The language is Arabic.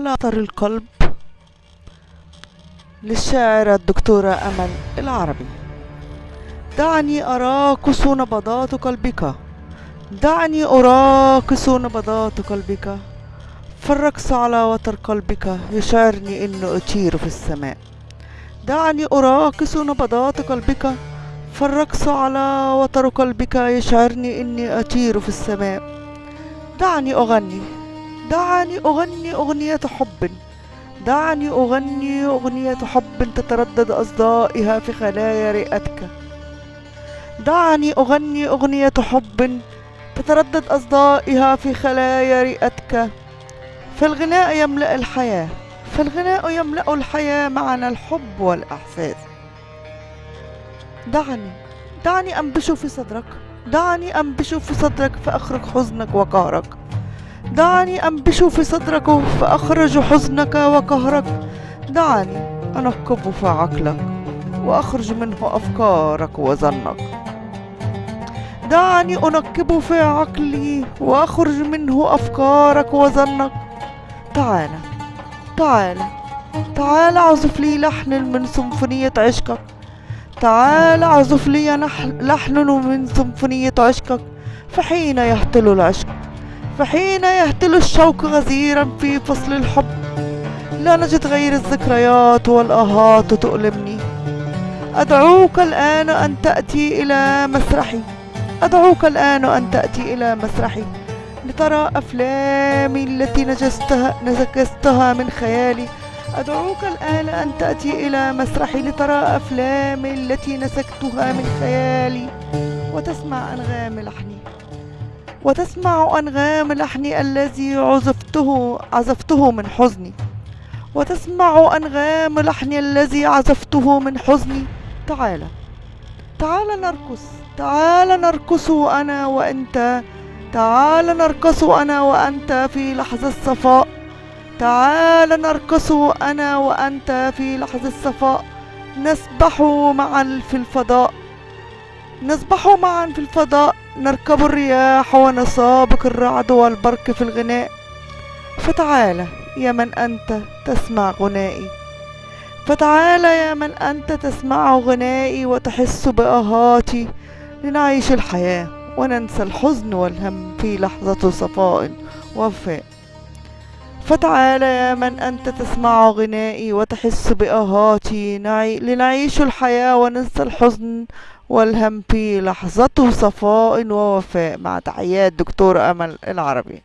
على أثر القلب للشاعرة الدكتورة أمل العربي. دعني أراقص نبضات قلبك. دعني أراقص نبضات قلبك. فالرقص على وتر قلبك يشعرني إنه أطير في السماء. دعني أراقص نبضات قلبك. فالرقص على وتر قلبك يشعرني إني أطير في السماء. دعني أغني. دعني أغني أغنية حب. دعني أغني أغنية حب تتردد أصدائها في خلايا رئتك. دعني أغني أغنية حب تتردد أصدائها في خلايا رئتك. فالغناء يملأ الحياة. فالغناء يملأ الحياة معنى الحب والإحساس. دعني دعني أنبش في صدرك. دعني أنبش في صدرك فأخرج حزنك وقهرك. دعني أنبش في صدرك فأخرج حزنك وقهرك. دعني أنقب في عقلك وأخرج منه أفكارك وظنك. دعني أنقب في عقلي وأخرج منه أفكارك وظنك. تعال تعال تعال اعزف لي لحن من سيمفونية عشقك. تعال اعزف لي لحن من سيمفونية عشقك. فحين يهتل العشق؟ فحين يهتل الشوق غزيرا في فصل الحب لا نجد غير الذكريات والآهات تؤلمني. أدعوك الآن أن تأتي إلى مسرحي. أدعوك الآن أن تأتي إلى مسرحي. لترى أفلامي التي نجستها, نجستها من خيالي. أدعوك الآن أن تأتي إلى مسرحي. لترى أفلامي التي نسكتها من خيالي. وتسمع أنغام لحني. وتسمع أنغام لحني الذي عزفته عزفته من حزني. وتسمع أنغام لحني الذي عزفته من حزني. تعال. تعال نرقص. تعال نرقص أنا وأنت. تعال نرقص أنا وأنت في لحظة صفاء تعال نرقص أنا وأنت في لحظة صفاء نسبح معا في الفضاء. نسبح معا في الفضاء. نركب الرياح ونسابق الرعد والبرق في الغناء. فتعال يا من أنت تسمع غنائي. فتعال يا من أنت تسمع غنائي وتحس بآهاتي. لنعيش الحياة وننسى الحزن والهم في لحظة صفاء ووفاء. فتعال يا من أنت تسمع غنائي وتحس بآهاتي. نعي لنعيش الحياة وننسى الحزن والهم في لحظة صفاء ووفاء. مع تحيات دكتور أمل العربي.